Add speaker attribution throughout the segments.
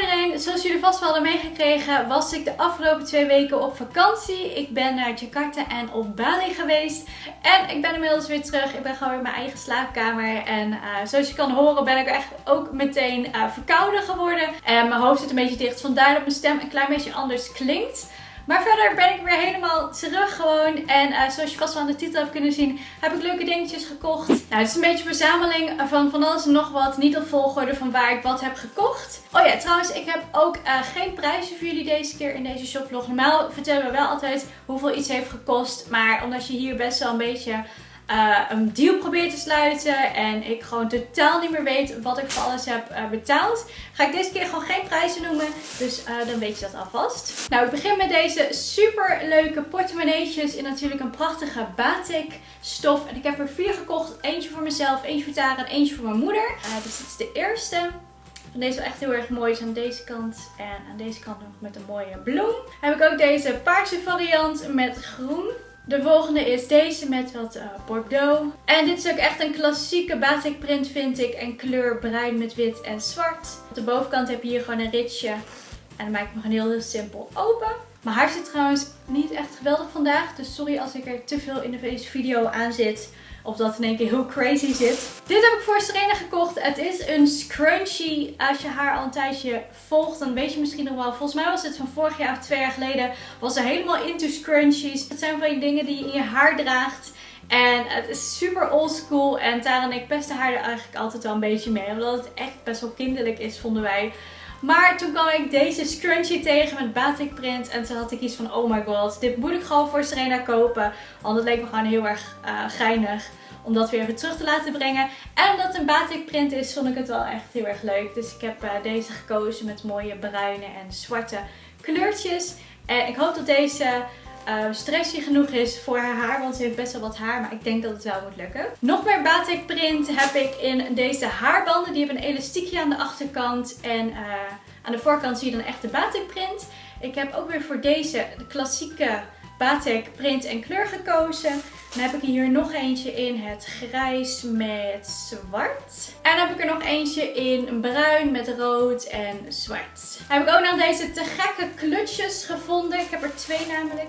Speaker 1: iedereen, zoals jullie vast wel hadden meegekregen, was ik de afgelopen twee weken op vakantie. Ik ben naar Jakarta en op Bali geweest. En ik ben inmiddels weer terug. Ik ben gewoon in mijn eigen slaapkamer. En uh, zoals je kan horen ben ik echt ook meteen uh, verkouden geworden. En mijn hoofd zit een beetje dicht, vandaar dat mijn stem een klein beetje anders klinkt. Maar verder ben ik weer helemaal terug gewoon. En uh, zoals je vast wel aan de titel hebt kunnen zien, heb ik leuke dingetjes gekocht. Nou, het is een beetje een verzameling van van alles en nog wat. Niet op volgorde van waar ik wat heb gekocht. Oh ja, trouwens, ik heb ook uh, geen prijzen voor jullie deze keer in deze shoplog. Normaal vertellen we wel altijd hoeveel iets heeft gekost. Maar omdat je hier best wel een beetje uh, een deal probeer te sluiten en ik gewoon totaal niet meer weet wat ik voor alles heb uh, betaald, ga ik deze keer gewoon geen prijzen noemen. Dus uh, dan weet je dat alvast. Nou, ik begin met deze super leuke portemonneetjes in natuurlijk een prachtige batik stof. En ik heb er vier gekocht. Eentje voor mezelf, eentje voor Tara en eentje voor mijn moeder. dus dit is de eerste. Van deze wel echt heel erg mooi is aan deze kant. En aan deze kant nog met een mooie bloem. Heb ik ook deze paarse variant met groen. De volgende is deze met wat uh, bordeaux. En dit is ook echt een klassieke batik print vind ik. En kleur bruin met wit en zwart. Op de bovenkant heb je hier gewoon een ritje. En dan maak ik hem gewoon heel, heel simpel open. Mijn haar zit trouwens niet echt geweldig vandaag. Dus sorry als ik er te veel in deze video aan zit. Of dat in één keer heel crazy zit. Dit heb ik voor Serena gekocht. Het is een scrunchie. Als je haar al een tijdje volgt, dan weet je misschien nog wel. Volgens mij was het van vorig jaar of twee jaar geleden. Was ze helemaal into scrunchies. Het zijn van die dingen die je in je haar draagt. En het is super old school. En Tara en ik pesten haar er eigenlijk altijd wel een beetje mee. Omdat het echt best wel kinderlijk is, vonden wij. Maar toen kwam ik deze scrunchie tegen met batik print. En toen had ik iets van, oh my god, dit moet ik gewoon voor Serena kopen. Want het leek me gewoon heel erg uh, geinig om dat weer even terug te laten brengen. En omdat het een batik print is, vond ik het wel echt heel erg leuk. Dus ik heb uh, deze gekozen met mooie bruine en zwarte kleurtjes. En ik hoop dat deze uh, stressy genoeg is voor haar haar. Want ze heeft best wel wat haar. Maar ik denk dat het wel moet lukken. Nog meer batik print heb ik in deze haarbanden. Die hebben een elastiekje aan de achterkant. En uh, aan de voorkant zie je dan echt de batik print. Ik heb ook weer voor deze de klassieke batik print en kleur gekozen. Dan heb ik hier nog eentje in het grijs met zwart. En dan heb ik er nog eentje in bruin met rood en zwart. Heb ik ook nog deze te gekke klutjes gevonden. Ik heb er twee namelijk.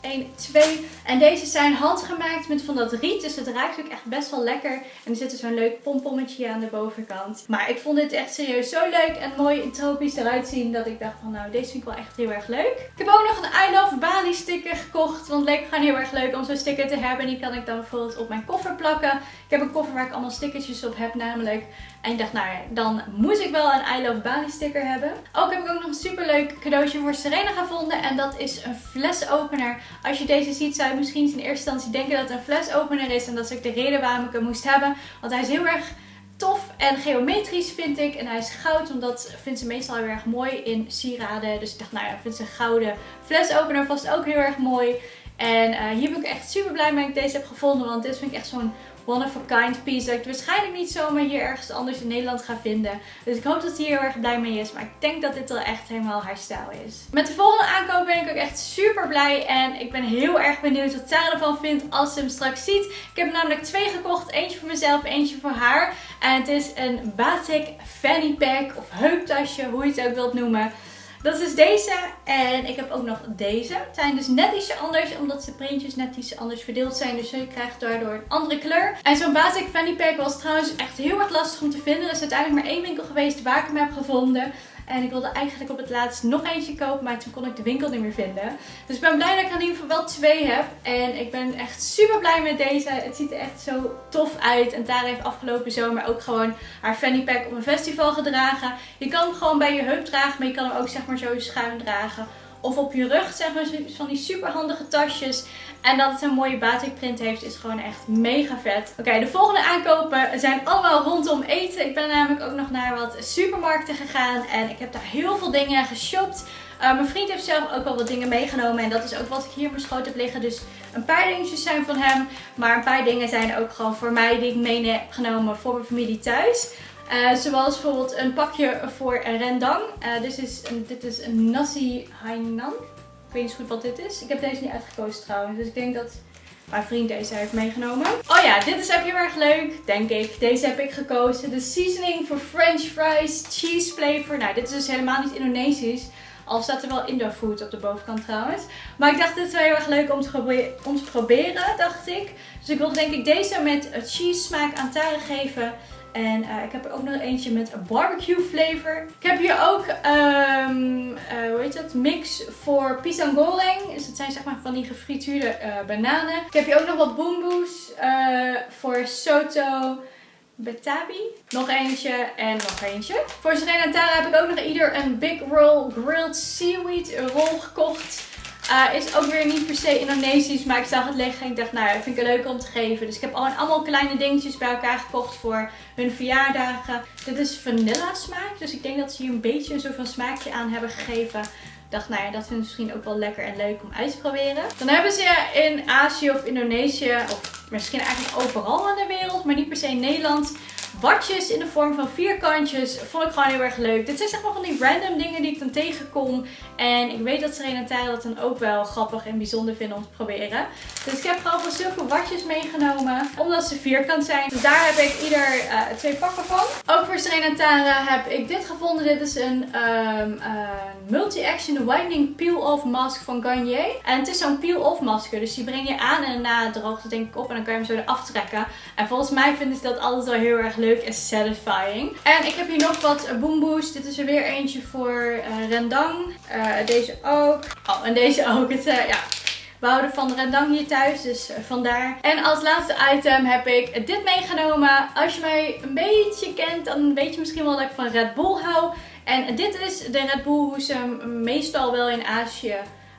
Speaker 1: 1, 2. En deze zijn handgemaakt met van dat riet. Dus het ruikt ook echt best wel lekker. En er zit dus zo'n leuk pompommetje aan de bovenkant. Maar ik vond dit echt serieus zo leuk en mooi tropisch eruit zien. Dat ik dacht van nou deze vind ik wel echt heel erg leuk. Ik heb ook nog een I Love Bali sticker gekocht. Want het leek gewoon heel erg leuk om zo'n sticker te hebben. En die kan ik dan bijvoorbeeld op mijn koffer plakken. Ik heb een koffer waar ik allemaal stickertjes op heb namelijk. En ik dacht, nou dan moet ik wel een I Love Bali sticker hebben. Ook heb ik ook nog een super leuk cadeautje voor Serena gevonden. En dat is een flesopener. Als je deze ziet, zou je misschien in eerste instantie denken dat het een flesopener is. En dat is ook de reden waarom ik hem moest hebben. Want hij is heel erg tof en geometrisch vind ik. En hij is goud, want dat vindt ze meestal heel erg mooi in sieraden. Dus ik dacht, nou ja, vindt ze een gouden flesopener vast ook heel erg mooi. En uh, hier ben ik echt super blij mee dat ik deze heb gevonden. Want dit vind ik echt zo'n one-of-a-kind piece dat ik waarschijnlijk niet zomaar hier ergens anders in Nederland ga vinden. Dus ik hoop dat hij heel erg blij mee is. Maar ik denk dat dit wel echt helemaal haar stijl is. Met de volgende aankoop ben ik ook echt super blij. En ik ben heel erg benieuwd wat Sarah ervan vindt als ze hem straks ziet. Ik heb namelijk twee gekocht. Eentje voor mezelf, eentje voor haar. En het is een batik fanny pack of heuptasje, hoe je het ook wilt noemen. Dat is deze. En ik heb ook nog deze. Het zijn dus net ietsje anders. Omdat de printjes net iets anders verdeeld zijn. Dus je krijgt daardoor een andere kleur. En zo'n basic fanny pack was trouwens echt heel erg lastig om te vinden. Er is uiteindelijk maar één winkel geweest waar ik hem heb gevonden. En ik wilde eigenlijk op het laatst nog eentje kopen, maar toen kon ik de winkel niet meer vinden. Dus ik ben blij dat ik in ieder geval wel twee heb. En ik ben echt super blij met deze. Het ziet er echt zo tof uit. En Tara heeft afgelopen zomer ook gewoon haar fanny pack op een festival gedragen. Je kan hem gewoon bij je heup dragen, maar je kan hem ook zeg maar zo schuin dragen of op je rug, zeg maar, van die super handige tasjes. En dat het een mooie batik print heeft, is gewoon echt mega vet. Oké, de volgende aankopen zijn allemaal rondom eten. Ik ben namelijk ook nog naar wat supermarkten gegaan en ik heb daar heel veel dingen geshopt. Uh, mijn vriend heeft zelf ook wel wat dingen meegenomen. En dat is ook wat ik hier op mijn schoot heb liggen. Dus een paar dingetjes zijn van hem. Maar een paar dingen zijn ook gewoon voor mij die ik mee heb genomen voor mijn familie thuis. Uh, zoals bijvoorbeeld een pakje voor rendang. Uh, dit, is een, dit is een nasi hainan. Ik weet niet goed wat dit is. Ik heb deze niet uitgekozen trouwens. Dus ik denk dat mijn vriend deze heeft meegenomen. Oh ja, dit is ook heel erg leuk, denk ik. Deze heb ik gekozen. De seasoning voor french fries, cheese flavor. Nou, dit is dus helemaal niet Indonesisch. Al staat er wel Indo food op de bovenkant trouwens. Maar ik dacht, dit is wel heel erg leuk om te, om te proberen, dacht ik. Dus ik wilde denk ik deze met cheese smaak aan taren geven. En uh, ik heb er ook nog eentje met barbecue flavor. Ik heb hier ook, um, hoe heet dat, mix voor pisang goreng. Dus dat zijn zeg maar van die gefrituurde uh, bananen. Ik heb hier ook nog wat boomboes voor soto betabi. Nog eentje en nog eentje. Voor Serena en Tara heb ik ook nog ieder een Big Roll Grilled Seaweed rol gekocht. Uh, is ook weer niet per se Indonesisch, maar ik zag het liggen en ik dacht, nou ja, vind ik leuk om te geven. Dus ik heb al allemaal kleine dingetjes bij elkaar gekocht voor hun verjaardagen. Dit is vanilla smaak, dus ik denk dat ze hier een beetje een soort van smaakje aan hebben gegeven. Ik dacht, nou ja, dat vind ik misschien ook wel lekker en leuk om uit te proberen. Dan hebben ze in Azië of Indonesië, of misschien eigenlijk overal in de wereld, maar niet per se in Nederland watjes in de vorm van vierkantjes. Vond ik gewoon heel erg leuk. Dit zijn zeg maar van die random dingen die ik dan tegenkom. En ik weet dat Serena en Tara dat dan ook wel grappig en bijzonder vinden om te proberen. Dus ik heb gewoon van zulke watjes meegenomen. Omdat ze vierkant zijn. Dus daar heb ik ieder uh, twee pakken van. Ook voor Serena en Tara heb ik dit gevonden. Dit is een uh, multi-action whitening peel-off mask van Garnier. En het is zo'n peel-off masker. Dus die breng je aan en daarna droogt het denk ik op. En dan kan je hem zo eraf trekken. En volgens mij vinden ze dat altijd wel heel erg leuk en satisfying. En ik heb hier nog wat boomboes. Dit is er weer eentje voor uh, rendang. Uh, deze ook. Oh, en deze ook. Het, uh, ja, we houden van rendang hier thuis, dus vandaar. En als laatste item heb ik dit meegenomen. Als je mij een beetje kent, dan weet je misschien wel dat ik van Red Bull hou. En dit is de Red Bull hoe ze meestal wel in Azië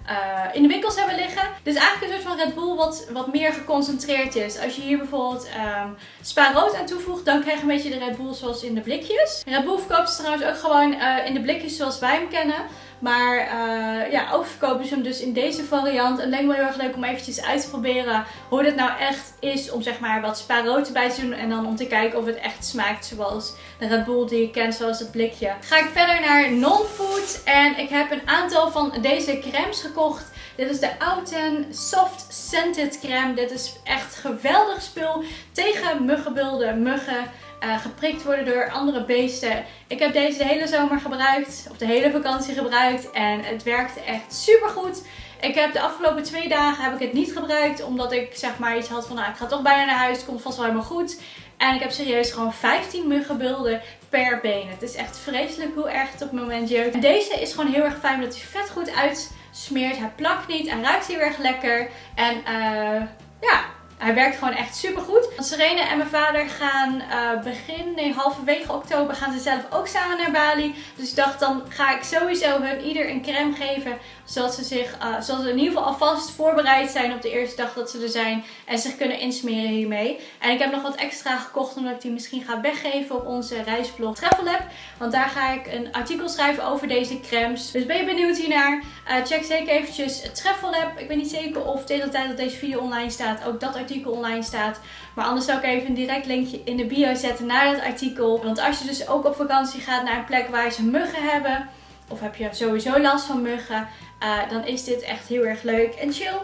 Speaker 1: uh, in de winkels hebben liggen. Dus eigenlijk een soort van Red Bull wat, wat meer geconcentreerd is. Als je hier bijvoorbeeld um, spa rood aan toevoegt, dan krijg je een beetje de Red Bull zoals in de blikjes. Red Bull verkoopt ze trouwens ook gewoon uh, in de blikjes zoals wij hem kennen. Maar uh, ja, ook verkopen ze hem dus in deze variant. En lijkt me heel erg leuk om eventjes uit te proberen hoe dit nou echt is. Om zeg maar wat spa rood erbij te doen. En dan om te kijken of het echt smaakt zoals de Red Bull die je kent, zoals het blikje. Ga ik verder naar non-food. En ik heb een aantal van deze crèmes gekocht. Dit is de Outen Soft Scented Crème. Dit is echt geweldig spul tegen muggenbulden, muggen. Uh, geprikt worden door andere beesten. Ik heb deze de hele zomer gebruikt, of de hele vakantie gebruikt en het werkte echt super goed. Ik heb de afgelopen twee dagen heb ik het niet gebruikt, omdat ik zeg maar iets had van nou ik ga toch bijna naar huis, het komt vast wel helemaal goed. En ik heb serieus gewoon 15 muggenbulden per been. Het is echt vreselijk hoe erg het op het moment. En deze is gewoon heel erg fijn, omdat hij vet goed uitsmeert. Hij plakt niet, hij ruikt heel erg lekker. En uh, ja, hij werkt gewoon echt super goed. Serena en mijn vader gaan uh, begin, nee halverwege oktober gaan ze zelf ook samen naar Bali. Dus ik dacht dan ga ik sowieso hun ieder een crème geven. Zodat ze, zich, uh, zodat ze in ieder geval alvast voorbereid zijn op de eerste dag dat ze er zijn. En zich kunnen insmeren hiermee. En ik heb nog wat extra gekocht omdat ik die misschien ga weggeven op onze reisblog Travel Lab. Want daar ga ik een artikel schrijven over deze crèmes. Dus ben je benieuwd hiernaar? Uh, check zeker eventjes Travel Lab. Ik weet niet zeker of tegen de tijd dat deze video online staat ook dat artikel artikel online staat. Maar anders zal ik even een direct linkje in de bio zetten naar dat artikel. Want als je dus ook op vakantie gaat naar een plek waar ze muggen hebben. Of heb je sowieso last van muggen. Uh, dan is dit echt heel erg leuk en chill.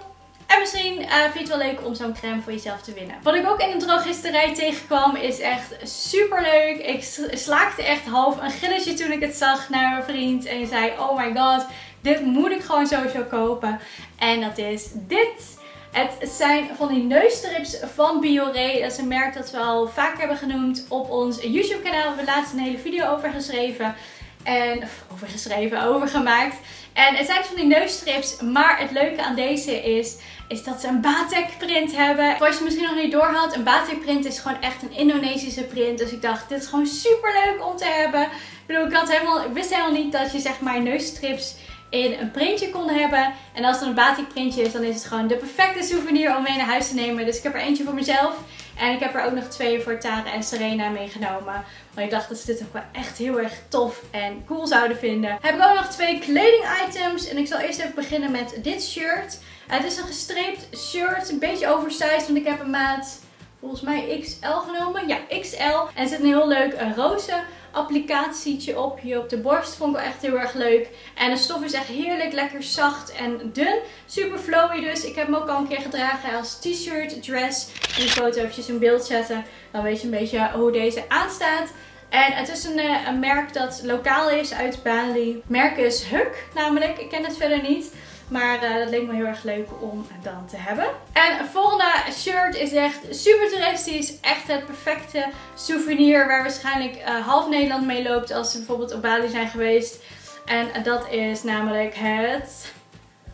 Speaker 1: En misschien uh, vind je het wel leuk om zo'n crème voor jezelf te winnen. Wat ik ook in de drogisterij tegenkwam is echt super leuk. Ik slaakte echt half een gilletje toen ik het zag naar mijn vriend. En zei, oh my god, dit moet ik gewoon sowieso kopen. En dat is dit. Het zijn van die neusstrips van Biore. Dat is een merk dat we al vaak hebben genoemd op ons YouTube kanaal. We hebben laatst een hele video over geschreven. En, over geschreven, over gemaakt. En het zijn van die neusstrips. Maar het leuke aan deze is, is dat ze een batik print hebben. Voor als je misschien nog niet door had, een batik print is gewoon echt een Indonesische print. Dus ik dacht, dit is gewoon super leuk om te hebben. Ik bedoel, ik, had helemaal, ik wist helemaal niet dat je zeg maar neusstrips in een printje konden hebben. En als het een batik printje is, dan is het gewoon de perfecte souvenir om mee naar huis te nemen. Dus ik heb er eentje voor mezelf. En ik heb er ook nog twee voor Tara en Serena meegenomen. Want ik dacht dat ze dit ook wel echt heel erg tof en cool zouden vinden. Heb ik ook nog twee kleding items. En ik zal eerst even beginnen met dit shirt. Het is een gestreept shirt. Een beetje oversized, want ik heb een maat volgens mij XL genomen. Ja, XL. En er zit een heel leuk roze applicatietje op hier op de borst. Vond ik wel echt heel erg leuk. En de stof is echt heerlijk, lekker zacht en dun. Super flowy dus. Ik heb hem ook al een keer gedragen als t-shirt, dress. En die foto eventjes in beeld zetten. Dan weet je een beetje hoe deze aanstaat. En het is een, eh, een merk dat lokaal is uit Bali. Merk is Huk namelijk. Ik ken het verder niet. Maar uh, dat leek me heel erg leuk om dan te hebben. En het volgende shirt is echt super toeristisch. Echt het perfecte souvenir waar waarschijnlijk uh, half Nederland mee loopt als ze bijvoorbeeld op Bali zijn geweest. En dat is namelijk het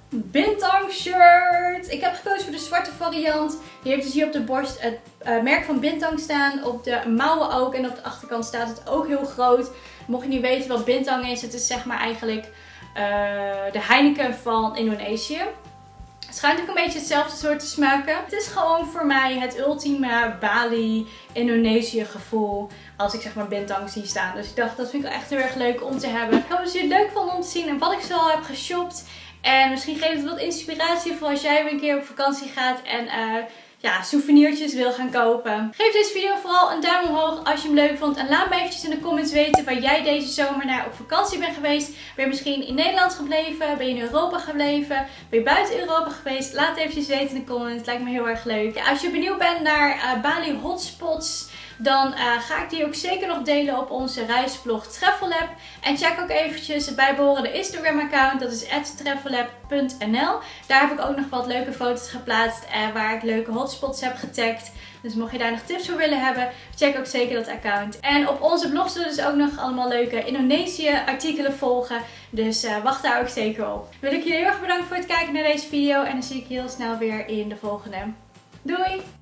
Speaker 1: Bintang shirt. Ik heb gekozen voor de zwarte variant. Die heeft dus hier op de borst het uh, merk van Bintang staan. Op de mouwen ook. En op de achterkant staat het ook heel groot. Mocht je niet weten wat Bintang is. Het is zeg maar eigenlijk de Heineken van Indonesië. Het schijnt ook een beetje hetzelfde soort te smaken. Het is gewoon voor mij het ultieme Bali, Indonesië gevoel. Als ik zeg maar Bintang zie staan. Dus ik dacht dat vind ik echt heel erg leuk om te hebben. Ik hoop dat jullie het leuk vonden om te zien en wat ik zo heb geshopt. En misschien geeft het wat inspiratie voor als jij weer een keer op vakantie gaat en uh, ja, souvenirtjes wil gaan kopen. Geef deze video vooral een duim omhoog als je hem leuk vond. En laat me eventjes in de comments weten waar jij deze zomer naar op vakantie bent geweest. Ben je misschien in Nederland gebleven? Ben je in Europa gebleven? Ben je buiten Europa geweest? Laat het eventjes weten in de comments. Lijkt me heel erg leuk. Ja, als je benieuwd bent naar uh, Bali hotspots dan uh, ga ik die ook zeker nog delen op onze reisblog Travelab. En check ook eventjes het bijbehorende Instagram account, dat is travelab.nl. Daar heb ik ook nog wat leuke foto's geplaatst uh, waar ik leuke hotspots heb getagd. Dus mocht je daar nog tips voor willen hebben, check ook zeker dat account. En op onze blog zullen dus ook nog allemaal leuke Indonesië artikelen volgen. Dus uh, wacht daar ook zeker op. Wil ik jullie heel erg bedanken voor het kijken naar deze video. En dan zie ik je heel snel weer in de volgende. Doei!